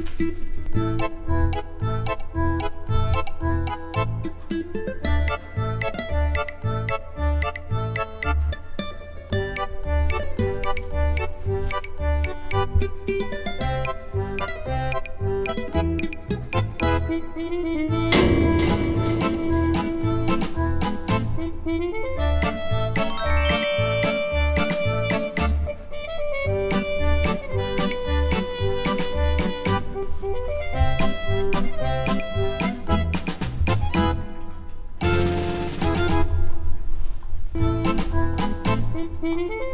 Música Música